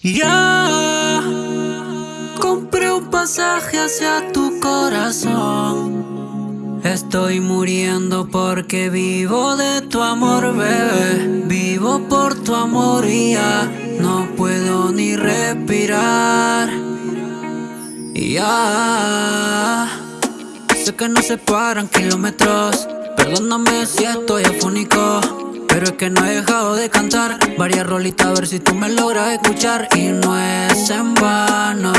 Ya compré un pasaje hacia tu corazón. Estoy muriendo porque vivo de tu amor, bebé. Vivo por tu amor y ya no puedo ni respirar. Ya sé que no se paran kilómetros. Perdóname si estoy afónico. Pero es que no he dejado de cantar. Varias rolitas a ver si tú me logras escuchar. Y no es en vano,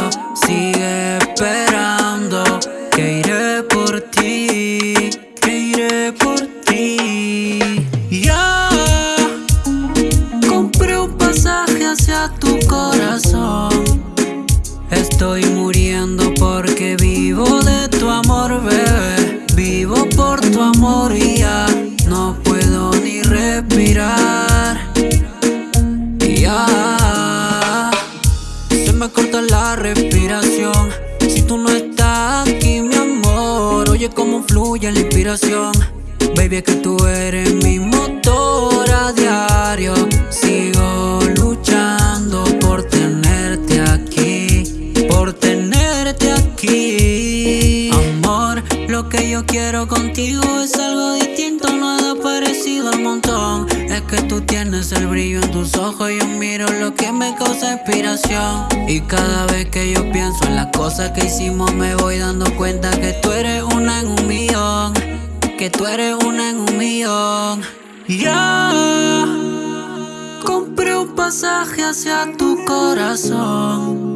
sigue esperando Que iré por ti, que iré por ti. Ya compré un pasaje hacia tu corazón. Estoy muriendo porque vivo ni respirar. Ya se me corta la respiración. Si tú no estás aquí, mi amor, oye cómo fluye la inspiración. Baby, es que tú eres mi motor a diario. Sigo luchando por tenerte aquí, por tenerte aquí. Amor, lo que yo quiero contigo es algo distinto, que tú tienes el brillo en tus ojos, yo miro lo que me causa inspiración. Y cada vez que yo pienso en las cosas que hicimos, me voy dando cuenta que tú eres una en un millón. Que tú eres una en un millón. Ya compré un pasaje hacia tu corazón.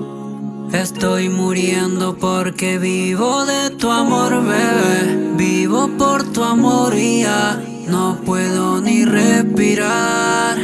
Estoy muriendo porque vivo de tu amor, bebé. Vivo por tu amor y ya no puedo ni respirar.